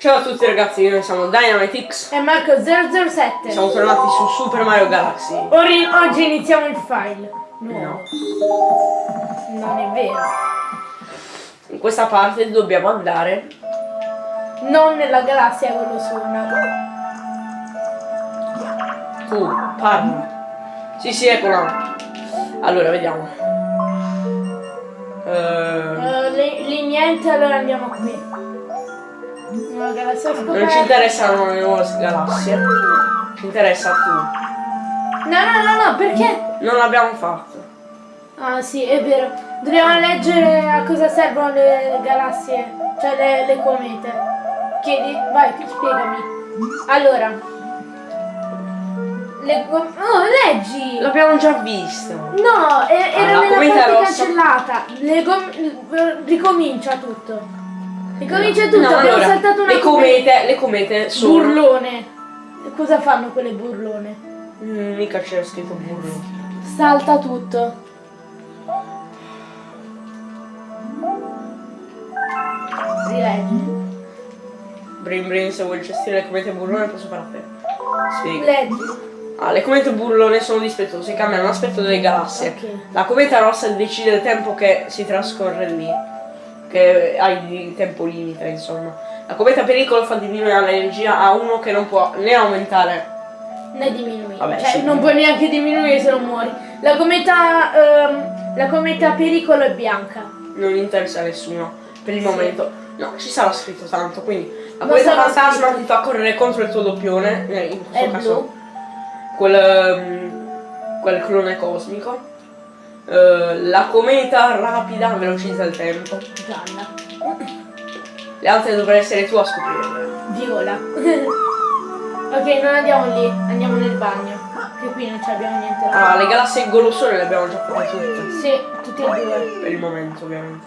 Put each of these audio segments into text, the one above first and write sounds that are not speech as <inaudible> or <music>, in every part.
Ciao a tutti ragazzi, noi siamo Dynamitix. E Marco 007. Siamo tornati su Super Mario Galaxy. Ori- oggi iniziamo il file. No. No. Non è vero. In questa parte dobbiamo andare. Non nella galassia quello su una. Tu, parli. Sì, sì, eccola. Allora, vediamo. Eh, lì, lì niente, allora andiamo qui. Una galassia non ci interessano le nuove galassie. Ci interessa tu. No, no, no, no, perché? Non l'abbiamo fatto. Ah sì, è vero. Dobbiamo leggere a cosa servono le galassie, cioè le, le comete. Chiedi, vai, spiegami. Allora. Le oh, leggi! L'abbiamo già visto. No, era Ah, la nella parte rossa. cancellata. Le ricomincia tutto. Ricomincia tutto, No, abbiamo allora, saltato una le comete, le comete sono. burlone. Cosa fanno quelle burlone? Mm, mica c'era scritto burro. Salta tutto. Rileggi. Brin Brin, se vuoi gestire le comete burrone posso fare a te. Spiega. Leggi. Ah, le comete burlone sono dispettose, cambiano l'aspetto delle galassie. Ok. La cometa rossa decide il tempo che si trascorre lì. Che hai di tempo limite, insomma. La cometa pericolo fa diminuire l'energia a uno che non può né aumentare. Ne diminuisci. Vabbè, cioè, sì. non puoi neanche diminuire se non muori. La cometa. ehm, la cometa pericolo è bianca. Non interessa a nessuno. Per il Sì. momento. No, ci sarà scritto tanto, quindi. La Non cometa fantasma scritto. ti fa correre contro il tuo doppione. eh, In questo È caso. blu. Quel. ehm, quel clone cosmico. Eh, la cometa rapida velocizza il tempo. Gialla. Le altre dovrai essere tu a scoprirle. Viola. <laughs> ok, non andiamo lì, andiamo nel bagno. Che qui non abbiamo niente da Allora, le galassie golossone le abbiamo già fatte tutte. Sì, tutti e due. Per il momento, ovviamente.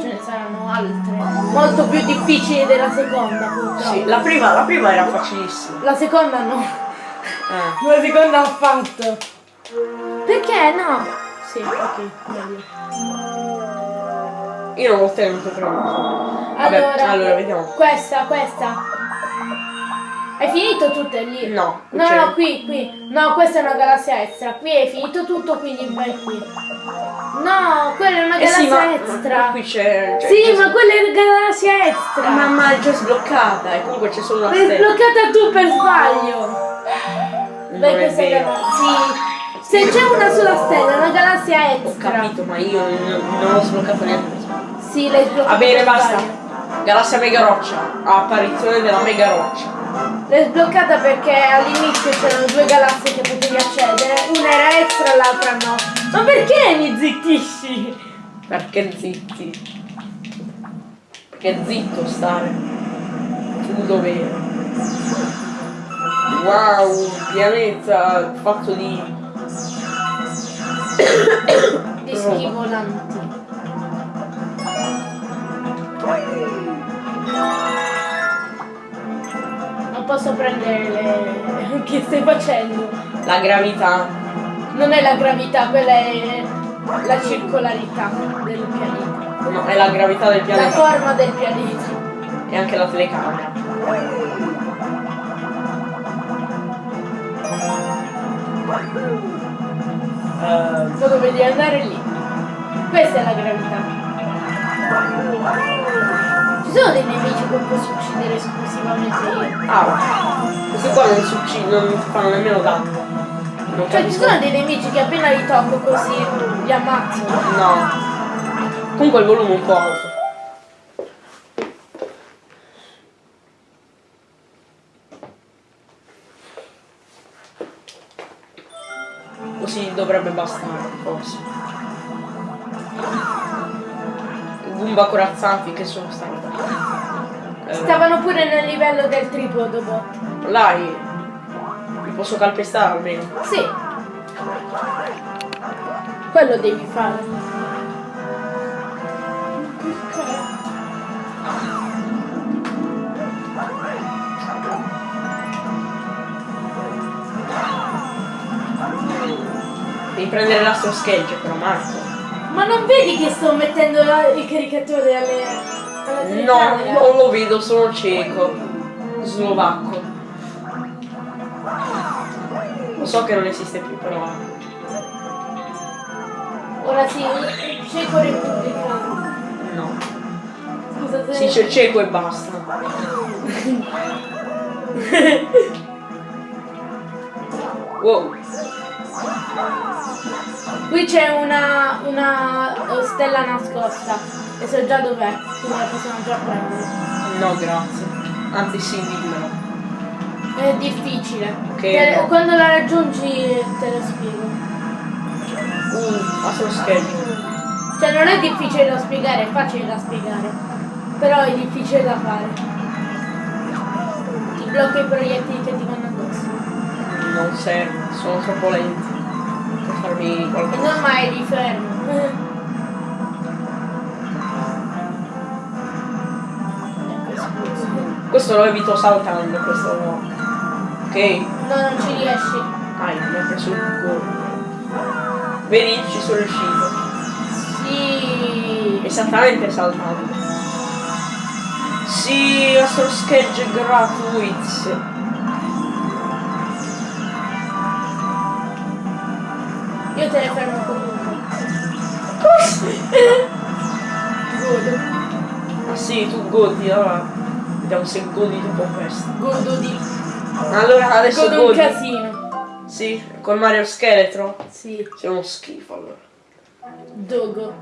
Ce ne saranno altre. Molto più difficili della seconda, purtroppo. Sì, la prima, la prima era facilissima. La seconda no. Eh. La seconda ha fatto. Perché no? Sì, ok, meglio. Io non ho tenuto premuto. Vabbè, Allora, allora vediamo. Questa, questa. Hai finito tutte lì? No, No, no, qui, qui. No, questa è una galassia extra. Qui hai finito tutto, quindi vai qui. No, quella è una Eh sì, galassia ma, extra. ma qui c'è. c'è- sì, ma quella è una galassia extra. Ma, ma è già sbloccata e comunque c'è solo una L'hai stella. sbloccata tu per sbaglio. Non è questa vero. galassia. Sì. Se c'è una sola stella, una galassia Ho extra. capito, ma io non, ho sbloccato niente. Sì, l'hai sbloccata. Va bene, basta. Galassia Mega Roccia. Apparizione della Mega Roccia. L'hai sbloccata perché all'inizio c'erano due galassie che potevi accedere, una era extra l'altra no. Ma perché mi zittisci? Perché zitti? Perché zitto stare. Tu dov'eri? Wow, un pianeta fatto di. Di schivolanti. Non posso prendere le... <laughs> che stai facendo? La gravità. Non è la gravità, quella è la circolarità del pianeta. No, è la gravità del La pianeta. forma del pianeta. E anche la telecamera. Eh, Tu devi andare lì. Questa è la gravità. Ci sono dei nemici che posso uccidere esclusivamente io. ah, questi qua non si uccidono, non fanno nemmeno danno. Non Cioè ci sono dei nemici che appena li tocco così li ammazzo. No. Comunque il volume è un po' bastare, forse. Goomba corazzati che sono stati. Eh, Stavano pure nel livello del tripodo bot. Là, li li posso calpestare almeno. Sì. Quello devi fare. Devi prendere l'astro schegge però Marco. Ma non vedi che sto mettendo la- il caricatore alle... No, telecamera. non lo vedo, sono cieco. Slovacco. Lo so che non esiste più, però. Ora sì, cieco repubblicano. No. Scusa se... Si dice cieco e basta. <laughs> wow. Qui c'è una, una stella nascosta e so già dov'è, quindi la possiamo già prendere. No, grazie. Anzi, sì, dimmelo. È difficile. Ok, Te- no. Quando la raggiungi te lo spiego. Uh, ma sono schegge. Cioè non è difficile da spiegare, è facile da spiegare. Però è difficile da fare. Ti blocca i proiettili che ti vanno addosso. Non serve, sono troppo lenti. E qualcosa. non mai li fermo. Ecco, scusa. Questo lo evito saltando, questo no. Ok. No, non ci riesci. Dai, mi ha preso il cuore. Vedi, ci sono riuscito. Sì. Esattamente saltando. Sì, nostro sketch gratuito. Io Godo. Ah sì, tu godi, allora. Vediamo se godi dopo questo. Godo di. Allora adesso Godo un godi. casino. Sì, con Mario Scheletro. Sì. Sei uno schifo allora. Dogo.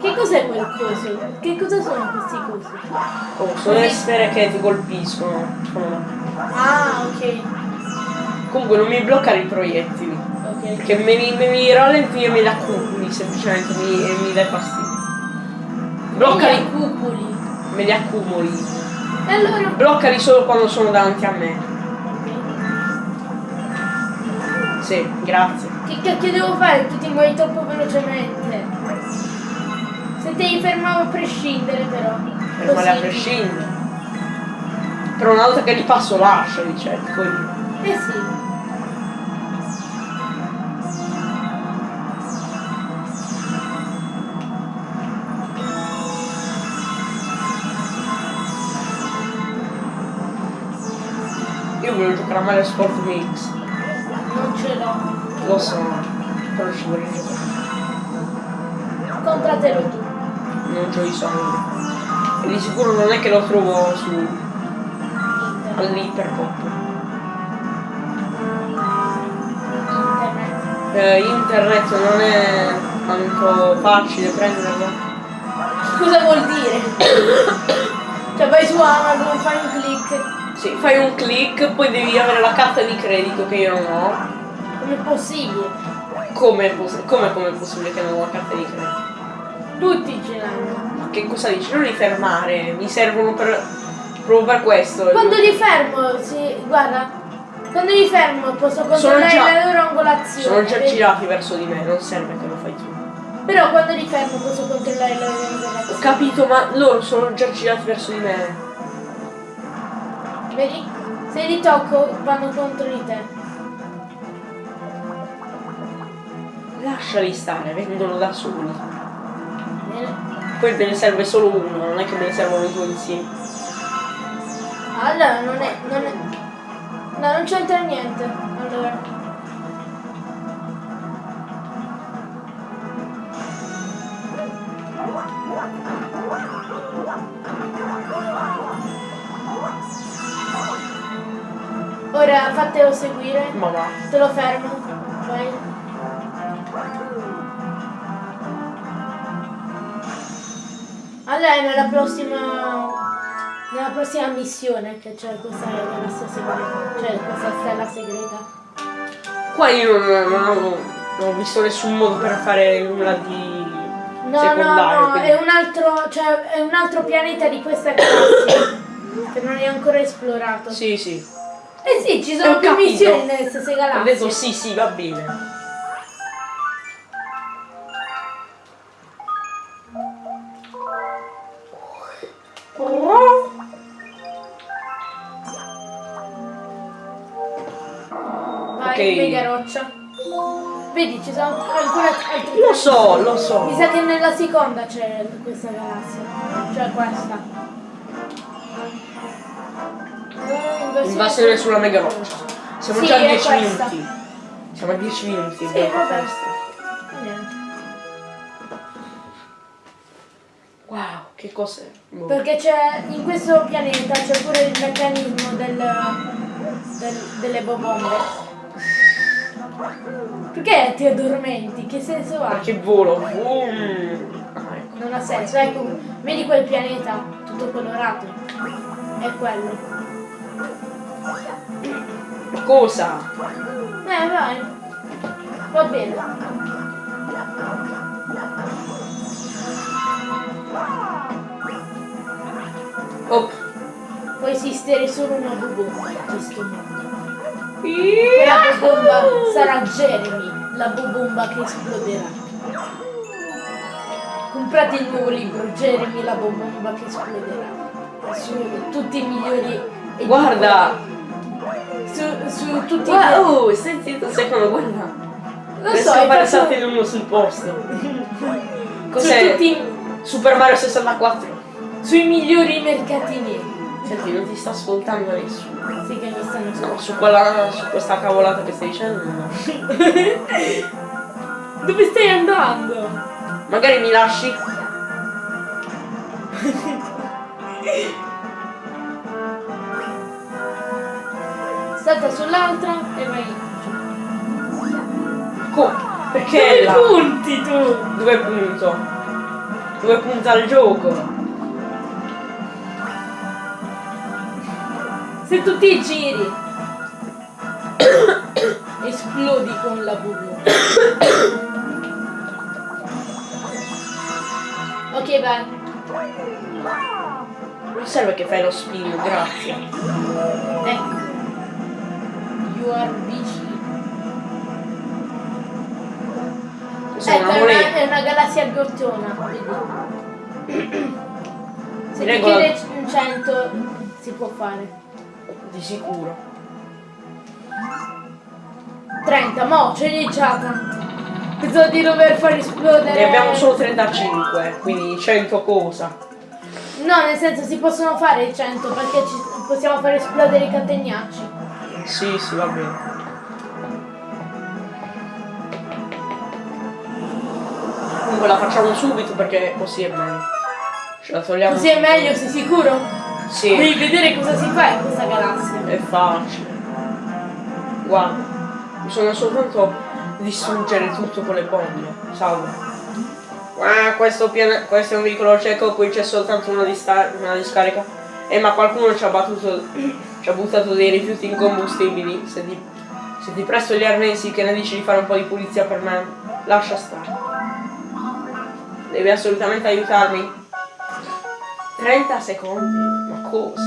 Che cos'è quel coso? Che cosa sono questi cosi? Oh, sono le sfere che ti colpiscono. Ah, ok. Comunque non mi bloccare i proiettili. Ok. Perché me li, me li rallenti e me li accumuli, semplicemente mi, mi dai fastidio. Bloccali, i cupoli. me li accumuli. E allora? Bloccali solo quando sono davanti a me. Sì, grazie. Che cacchio devo fare? Tu ti muovi troppo velocemente. Se te li fermavo a prescindere però. Fermali a Così. prescindere. Però una volta che li passo lasciali, cioè, io. Eh sì. Io volevo giocare a Mario Sport Mix. Non ce l'ho. Lo so, però ci vorrei giocare. Compratelo tu. Non c'ho i soldi. E di sicuro non è che lo trovo su all'Hyperpop. Internet. Eh, internet non è tanto facile prenderlo. Cosa vuol dire? <coughs> cioè vai su Amazon, fai un click. Sì, fai un click, poi devi avere la carta di credito che io non ho. Com'è possibile? Come è poss- come come è possibile che non ho la carta di credito? Tutti ce l'hanno. Ma che cosa dici? Non li fermare, mi servono per. proprio per questo. Quando li fermo, sì, guarda. Quando li fermo posso controllare già- la loro angolazione. Sono già vedi? girati verso di me, non serve che lo fai tu. Però quando li fermo posso controllare la loro Ho angolazione. capito, ma loro sono già girati verso di me. Vedi? Se li tocco vanno contro di te. Lasciali stare, vengono da soli. Bene. Poi te ne serve solo uno, non è che me ne servono due insieme. Allora non è. non è. No, non c'entra niente. Allora. Ora fatelo seguire. Ma va. Te lo fermo. Vai. Allora è nella prossima. Nella prossima missione che c'è questa galassia segreta. Cioè questa stella segreta. Qua io non, non ho, non ho visto nessun modo per fare nulla di No, secondario. no, no, quindi- è un altro. cioè è un altro pianeta di questa galassia. <coughs> che non è ancora esplorato. Sì, sì. Eh sì, ci Ho sono più missioni nelle stesse Ho galassie. detto sì, sì, va bene. Vai, mega roccia. Vedi, ci sono ancora altri Lo so, lo so. Mi sa che nella seconda c'è questa galassia. Cioè questa. Invasione sulla mega roccia. Siamo Sì, già a è 10 questa. minuti. Siamo a 10 minuti. Sì, vabbè. Wow, che cos'è? Boh. Perché c'è in questo pianeta c'è pure il meccanismo del, del- delle bombe. Perché ti addormenti? Che senso ha? Perché volo. Boom. Ah, ecco. Non ha senso, ecco, vedi quel pianeta tutto colorato? È quello. Cosa? Eh vai. Va bene. Oh. Può esistere solo una bubomba in questo mondo. La bubomba sarà Jeremy, la bubomba che esploderà. Comprate il nuovo libro, Jeremy, la bubomba che esploderà. Su tutti i migliori Guarda. su, su tutti i Guarda. Oh, stai zitto un secondo, guarda. Lo Ne so, passati fatto- l'uno sul posto. su Cos'è? tutti Super Mario 64. sui migliori mercatini. Senti, non ti sta ascoltando nessuno. Sì che mi stanno No, su, quella, su questa cavolata che stai dicendo, no. <laughs> Dove stai andando? Magari mi lasci? <laughs> Salta sull'altra e vai. Co- perché Dove là? punti tu? Dove punto? Dove punta il gioco? Se tu ti giri <coughs> esplodi con la bubbla. <coughs> ok vai. Non serve che fai lo spin, grazie. Ecco. Vicino. Sei Ecco, una è una, moneta. è una galassia ghiottona, vedi? <clears throat> Se ti Regola- chiede 100 si può fare. Di sicuro. 30, mo ce n'è già tanto. Pensavo di dover far esplodere. Ne abbiamo solo 35, quindi 100 cosa. No, nel senso si possono fare 100 perché possiamo far esplodere i catenacci. Sì, sì, va bene. Comunque la facciamo subito perché così è meglio. Ce la togliamo. Così è meglio, sei sicuro? Sì, Devi vedere cosa si fa in questa galassia. è facile. Guarda, bisogna soltanto distruggere tutto con le bombe. Salve. Ah, questo, questo è un veicolo cieco, qui c'è soltanto una, una discarica. Eh, ma qualcuno ci ha battuto, ci ha buttato dei rifiuti incombustibili. Se ti, se ti presto gli arnesi, che ne dici di fare un po' di pulizia per me? Lascia stare. Devi assolutamente aiutarmi. 30 secondi? Ma cosa?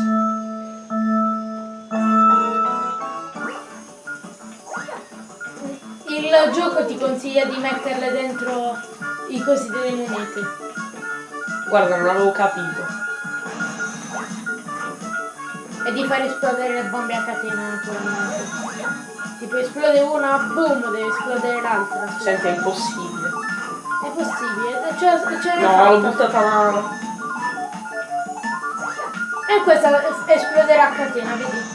Il gioco ti consiglia di metterle dentro i cosi delle monete. Guarda, non avevo capito. E di far esplodere le bombe a catena naturalmente. Tipo esplode una, boom, deve esplodere l'altra. Senti, è impossibile. È possibile, la- ce l'hai No, l'ho buttata male. E questa es- esploderà a catena, vedi?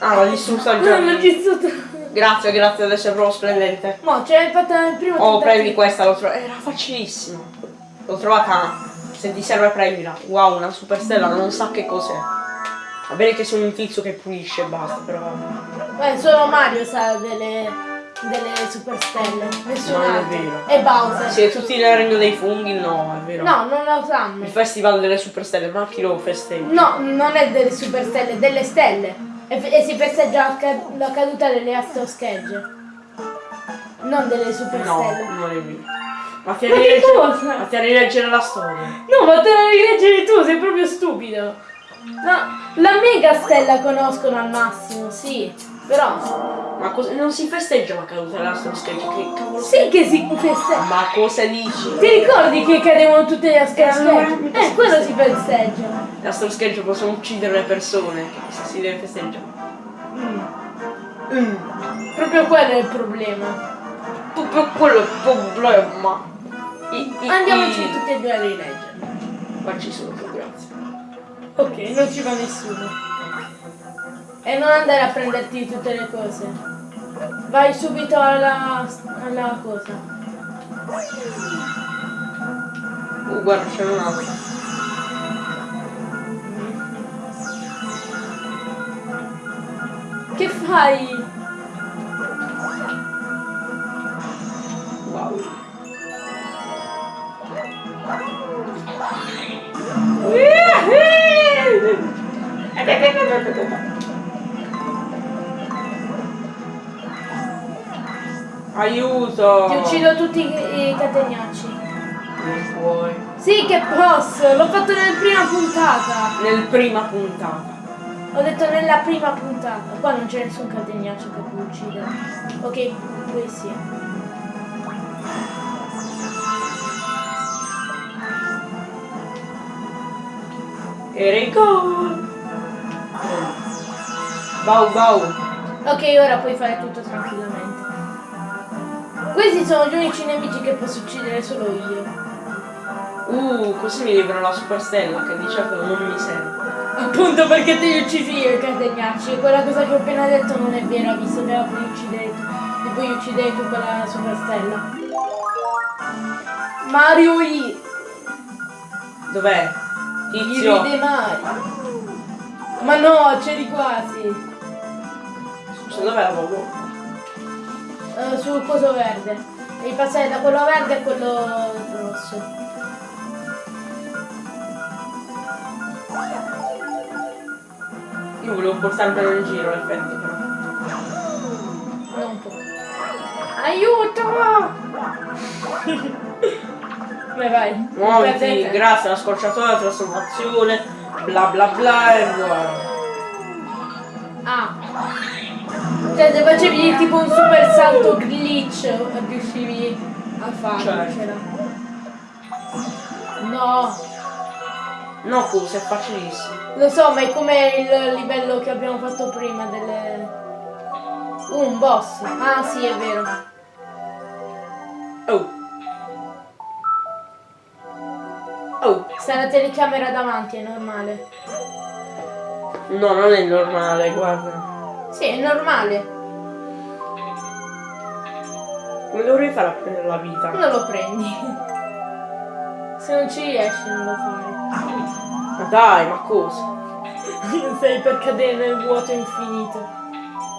Ah, l'ho distrutta il Non l'ho gioco. distrutto. Grazie, grazie, adesso è proprio splendente. Mo, ce l'hai fatta nel primo Oh, prendi questa, l'ho trovata. Era facilissimo. L'ho trovata. Se ti serve prendila. Wow, una superstella, non sa che cos'è. Va bene che sono un tizio che pulisce e basta, però vabbè. Eh, solo Mario sa delle, delle superstelle. Nessun Non è vero. E Bowser. Siete tutti nel regno dei funghi? No, è vero. No, non lo sanno. Il festival delle superstelle, ma chi lo festeggia? No, non è delle superstelle, delle stelle. E, e si festeggia la, ca- la caduta delle astroschegge. Non delle No, superstelle. non è vero. Ma ti rileggere la storia. No, ma te la rileggere tu, sei proprio stupido. No, la mega stella conoscono al massimo, sì. Però. Ma cosa, non si festeggia la caduta dell'astroscheggia? Che cavolo Sì che si festeggia. Ma cosa dici? Ti ricordi che cadevano tutte le allora, astroschegge? Eh, quello si festeggia. L'astroscheggio possono uccidere le persone. Che si deve festeggiare. Mm. Proprio quello è il problema. proprio quello è il problema. I, i, Andiamoci i- tutti e due a rileggere. Ma ci sono. Ok, non ci va nessuno. E non andare a prenderti tutte le cose. Vai subito alla, alla cosa. Uh, guarda, c'è un altro. Che fai? Aiuto! Ti uccido tutti i, i catenacci. Non puoi. Sì che posso, l'ho fatto nella prima puntata. Nel prima puntata. Ho detto nella prima puntata. Qua non c'è nessun catenaccio che può uccidere. Ok, qui sì. Enrico! Bau bau. Ok, ora puoi fare tutto tranquillamente. Questi sono gli unici nemici che posso uccidere solo io. Uh, così mi libero la superstella che di certo non mi serve. Appunto perché te li uccisi io i catenacci. Quella cosa che ho appena detto non è vera, visto che la puoi uccidere tu. E poi uccidere tu quella superstella. Mario I. Dov'è? Tizio. ride Mario. Ma no, c'eri quasi. Scusa, dov'è la Bobo? Eh, sul coso verde. Devi passare da quello verde a quello rosso. Io volevo portarmelo in giro l'effetto però. Non può. Aiuto! Vai vai. Muoviti, grazie alla scorciatoia, trasformazione, bla bla bla e voilà. Ah. Cioè se facevi tipo un super salto glitch riuscivi a farcela. No, No, cosa, è facilissimo. lo so, ma è come il livello che abbiamo fatto prima delle... Uh, un boss. Ah sì, è vero. Oh. Oh. Sta la telecamera davanti, è normale. No, non è normale, guarda. Sì, è normale. Come dovrei fare a prendere la vita? Non lo prendi. Se non ci riesci non lo fare. Ma dai, ma cosa? <laughs> Sei per cadere nel vuoto infinito.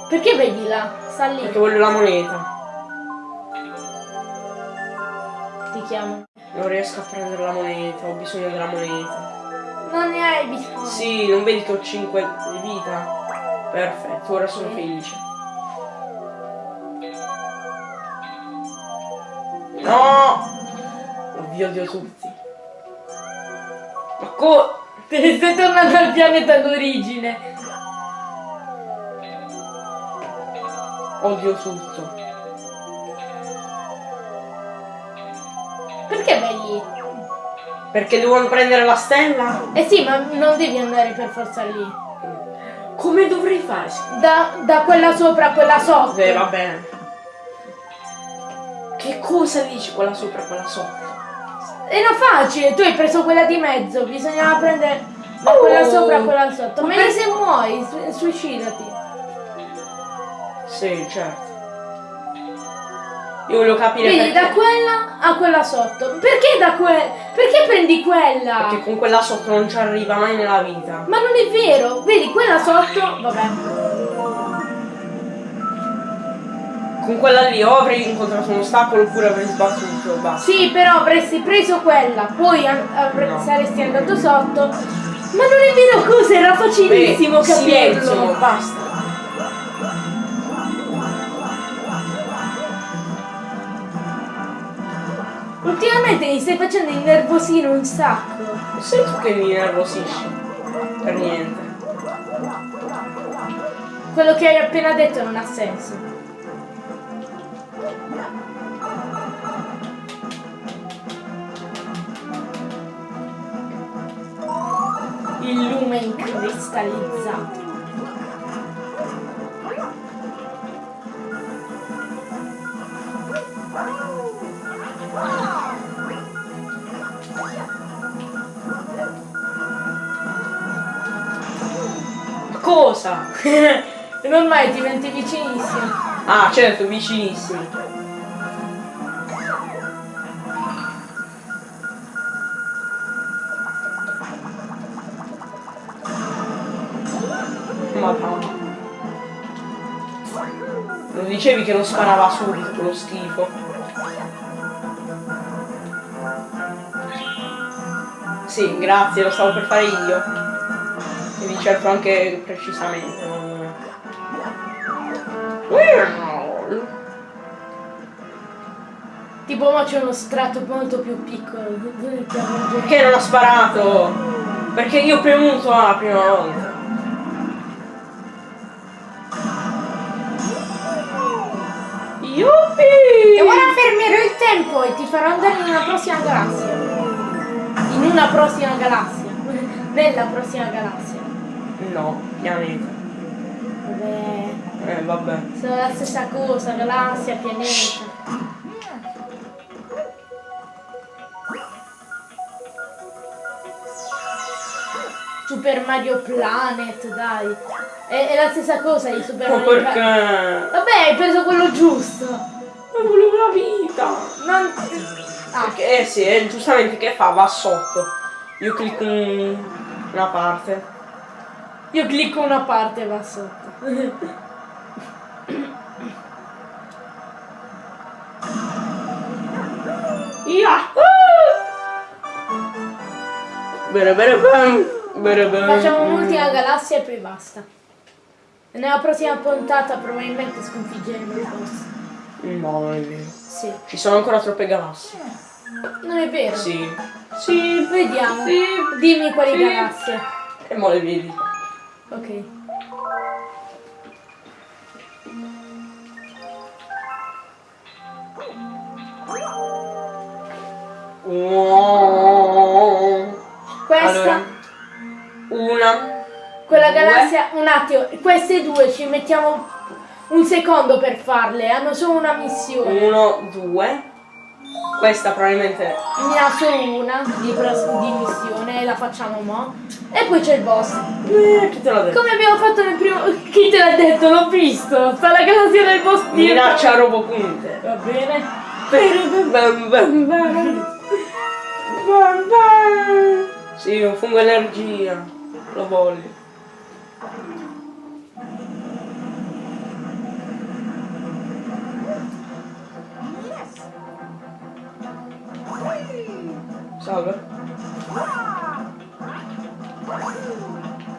Perché vedi là? Sta lì. Perché voglio la moneta. Ti chiamo. Non riesco a prendere la moneta, ho bisogno della moneta. Non ne hai bisogno. Sì, non vedi che ho 5 di vita? Perfetto, ora sono felice. No! Vi odio tutti. Ma co... <laughs> Te ne stai tornando al pianeta d'origine. Odio tutto. Perché vai lì? Perché devo prendere la stella? Eh sì, ma non devi andare per forza lì. Come dovrei fare? Da, da quella sopra a quella sotto. Eh, va bene. Che cosa dici quella sopra e quella sotto? Non facile, tu hai preso quella di mezzo, bisognava prendere Oh! quella sopra a quella sotto. Ma se muori, su- suicidati. Sì, certo. Io voglio capire Vedi, perché. da quella a quella sotto. Perché da quella? Perché prendi quella? Perché con quella sotto non ci arriva mai nella vita. Ma non è vero, vedi quella sotto, vabbè. Con quella lì o avrei incontrato un ostacolo oppure avrei sbattuto. Basta. Sì, però avresti preso quella, poi No. saresti andato sotto. Ma non è vero cosa, era facilissimo Beh, silenzio, capirlo. basta. Ultimamente mi stai facendo innervosire un sacco. Sei tu che mi nervosisci. Per niente. Quello che hai appena detto non ha senso. Il lume incristallizzato. Cosa? <laughs> Non ormai diventi vicinissimo. Ah, certo, vicinissimi. Madonna. Non dicevi che non sparava subito quello schifo. Sì, grazie, lo stavo per fare io. Vi cerco anche precisamente. non- Tipo ma c'è uno strato molto più piccolo. Perché non ha sparato? Perché io ho premuto A la prima volta. Yuppie! E ora fermerò il tempo e ti farò andare in una prossima galassia. In una prossima galassia. <laughs> Nella prossima galassia. No, pianeta. Vabbè. Eh, vabbè. Sono la stessa cosa, galassia, pianeta. Super Mario Planet, dai. È, è la stessa cosa di Super Ma Mario perché? Planet. Vabbè, hai preso quello giusto. Ma volevo la vita. Non... Ah, Perché, eh sì, eh, giustamente che fa? Va sotto. Io clicco un- una parte. Io clicco una parte e va sotto. Yahoo! Bene, bene, bene. Bene, bene. Facciamo un'ultima galassia e poi basta. Nella prossima puntata probabilmente sconfiggeremo il boss. No, non è vero. Sì. Ci sono ancora troppe galassie. Non è vero? Sì. Sì. Vediamo. Sì. Dimmi quali Sì. galassie. E mo le vedi. Ok. Questa, Allora, una, quella due. galassia, un attimo, queste due ci mettiamo un secondo per farle, hanno solo una missione. uno, due. Questa probabilmente. Ne ha solo una di, di missione la facciamo mo. E poi c'è il boss. Eh, chi te l'ha detto? Come abbiamo fatto nel primo. Chi te l'ha detto? L'ho visto! Sta la galassia del boss dietro. Minaccia robopunte. Va bene. Bam, bam. Bam, bam. Sì, un fungo energia. Lo voglio. Salve.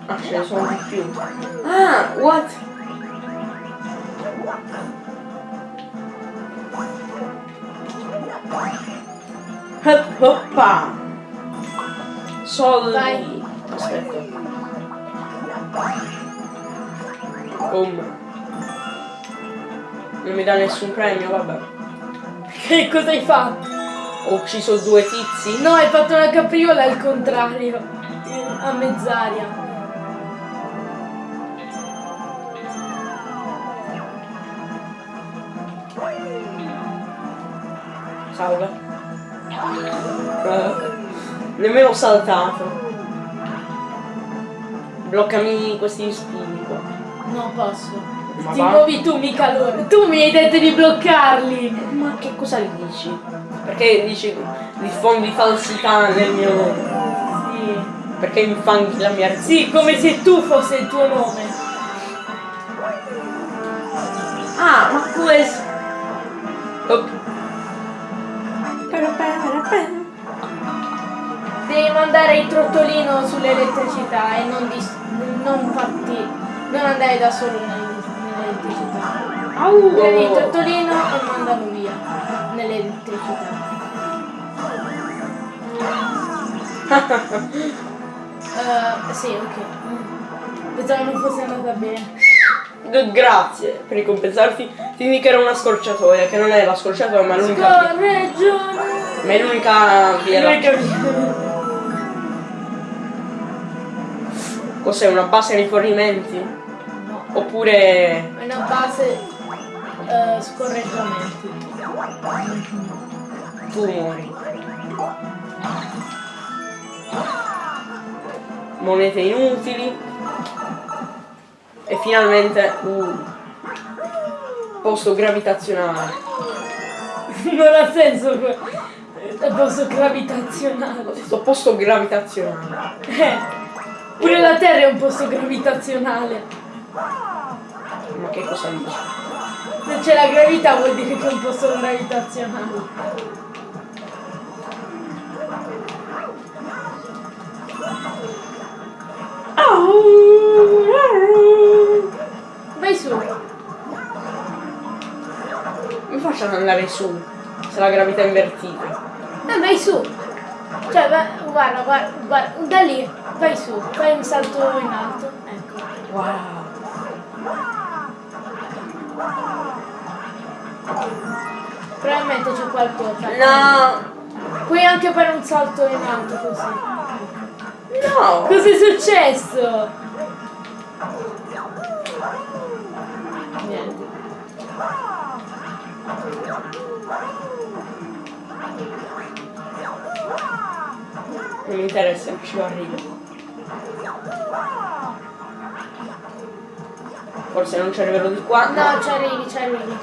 Ah, ce ne sono di più. Ah, what? Hop, hoppa. Soldi. Vai. Aspetta. Boom. Non mi dà nessun premio, vabbè. Che cosa hai fatto? Ho ucciso due tizi. No, hai fatto una capriola al contrario. A mezz'aria. Salve. Eh, nemmeno saltato. Bloccami questi spini qua. Non posso. Ma Ti va? muovi tu, mica loro. Tu mi hai detto di bloccarli. Ma che cosa gli dici? Perché dici diffondi falsità nel mio nome? Sì. Perché infanghi la mia Sì, come se tu fosse il tuo nome. Ah, ma questo. Oh. Devi mandare il trottolino sull'elettricità e non, non farti. non andare da solo nell- nell'elettricità. Prendi il trottolino e mandalo via nell'elettricità. Eh, sì, ok. Pensavo non fosse andata bene. Grazie per ricompensarti. Ti indicherò una scorciatoia, che non è la scorciatoia, ma l'unica via. Scorreggione! Ma è l'unica via. Cos'è? Una base di rifornimenti? No, Oppure. è una base eh, scorreggiamenti. Tumori? Monete inutili. E finalmente un posto gravitazionale. <laughs> Non ha senso que- il posto gravitazionale. Questo posto gravitazionale. Eh, pure la Terra è un posto gravitazionale. Ma che cosa dici? Se c'è la gravità vuol dire che è un posto gravitazionale. Vai su. Mi facciano andare su se la gravità è invertita. Eh, vai su. Cioè, guarda, guarda, guarda, da lì, vai su, fai un salto in alto. Ecco. Wow. Probabilmente c'è qualcosa. No! Puoi anche fare un salto in alto così. No! Cos'è successo? Niente. Non mi interessa, ci arrivo. Forse non ci arriverò di qua. No, ci arrivi, ci arrivi.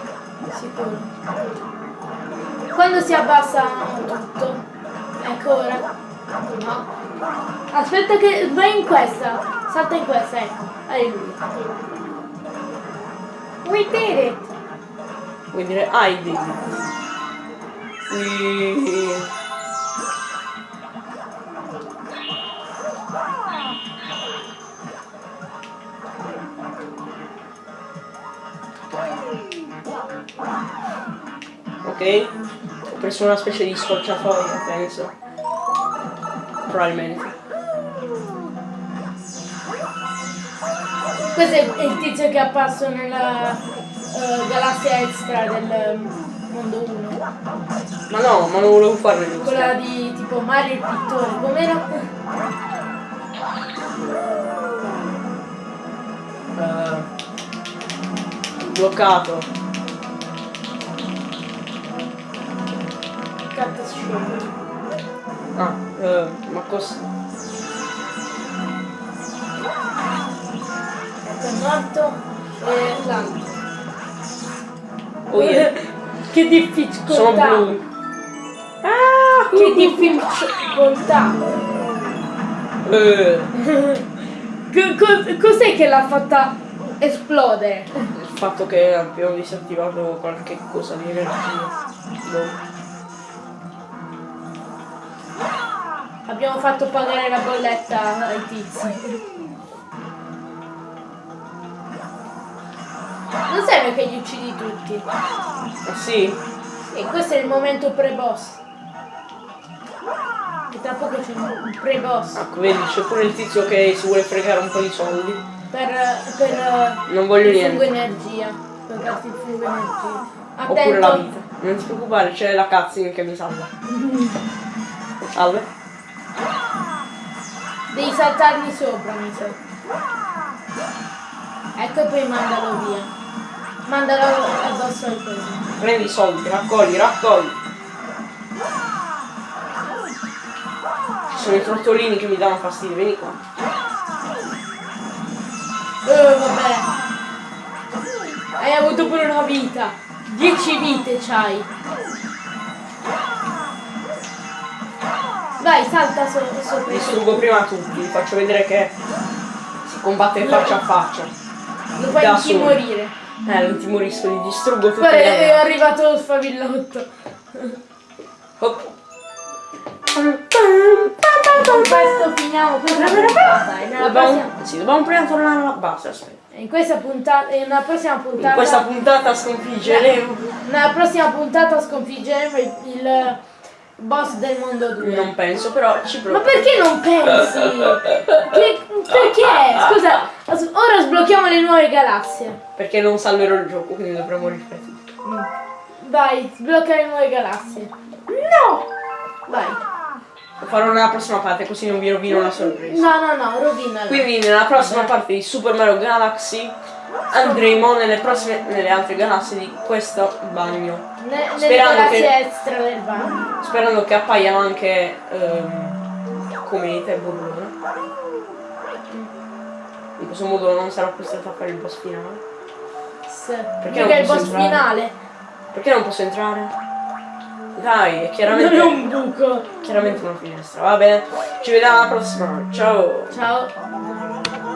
Sicuro. Quando si abbassa tutto. Ecco ora. No. Aspetta che vai in questa. Salta in questa, ecco. Alleluia. We did it. Vuoi dire I did it. Sì. Ok, preso una specie di scorciatoia, penso. Probabilmente. Questo è il tizio che è apparso nella eh, galassia extra del eh, mondo 1. Ma no, ma non volevo farlo giusto. Quella di tipo Mario il pittore. Com'era? Eh, bloccato. Ah, eh, ma cosa? Ecco, è morto e l'altro. Oh yeah. che difficoltà. Sono blu. Ah, Che difficoltà. Eh, <laughs> Co- cos- cos'è che l'ha fatta esplodere? il fatto che abbiamo disattivato qualche cosa di energia. Boh. Abbiamo fatto pagare la bolletta ai tizi. Non serve che li uccidi tutti. Ah sì? E questo è il momento pre-boss. E tra poco c'è un pre-boss. Ecco, vedi, c'è pure il tizio che si vuole fregare un po' di soldi. Per, per Non voglio niente. energia. Per darti il fungo energia. Oppure la Attento. vita. Non ti preoccupare, c'è la cutscene che mi salva. <laughs> Salve. Devi saltarmi sopra, mi sa. Ecco e poi mandalo via. Mandalo addosso al coso. Prendi i soldi, raccogli, raccogli. Ci sono i trottolini che mi danno fastidio, vieni qua. Eh, vabbè. Hai avuto pure una vita. Dieci vite c'hai. Vai, salta so- sopra. Distruggo prima tutti, faccio vedere che si combatte faccia a faccia. Lo fai intimorire. Eh, non ti morisco, li distruggo tutti. Guarda, gli è arrivato lo sfavillotto. Hop. Con questo finiamo questa puntata. Nella prossima, Dobbiamo, sì, dobbiamo prima tornare alla base, aspetta. in questa puntata, nella prossima puntata, In questa puntata sconfiggeremo. nella prossima puntata sconfiggeremo il, il boss del mondo 2. Non penso, però ci Ma provo. perché non pensi? Che- perché? Scusa, ora sblocchiamo le nuove galassie. Perché non salverò il gioco, quindi dovremo rifare tutto. Vai, sblocca le nuove galassie. No! Vai. Lo farò nella prossima parte, così non vi rovino la sorpresa. No, no, no, rovinala. Quindi nella prossima parte di Super Mario Galaxy andremo nelle prossime nelle altre galassie di questo bagno. Ne- sperando che- extra del bagno. Sperando che appaiano anche ehm, comete e burrone. In questo modo non sarò costretto a fare il boss finale. Sì. Perché Perché non è il boss entrare? finale. Perché non posso entrare? Dai, è Non chiaramente, è un buco. chiaramente una finestra. Va bene, ci vediamo alla prossima. Ciao. Ciao.